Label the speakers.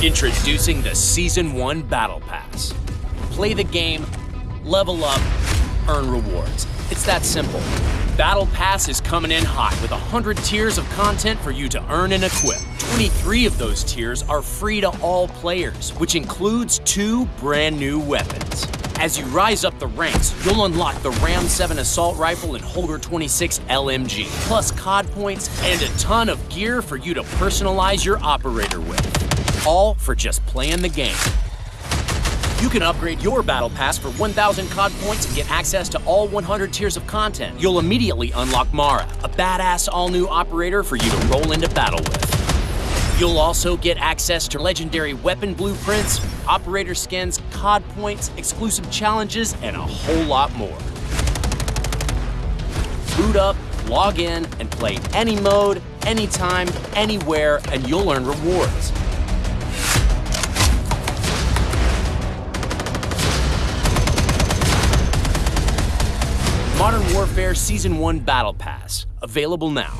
Speaker 1: Introducing the Season 1 Battle Pass. Play the game, level up, earn rewards. It's that simple. Battle Pass is coming in hot with 100 tiers of content for you to earn and equip. 23 of those tiers are free to all players, which includes two brand new weapons. As you rise up the ranks, you'll unlock the Ram 7 Assault Rifle and Holger 26 LMG, plus COD points and a ton of gear for you to personalize your operator with. All for just playing the game. You can upgrade your Battle Pass for 1,000 COD points and get access to all 100 tiers of content. You'll immediately unlock Mara, a badass all-new operator for you to roll into battle with. You'll also get access to legendary weapon blueprints, operator skins, COD points, exclusive challenges, and a whole lot more. Boot up, log in, and play any mode, anytime, anywhere, and you'll earn rewards. Modern Warfare Season 1 Battle Pass, available now.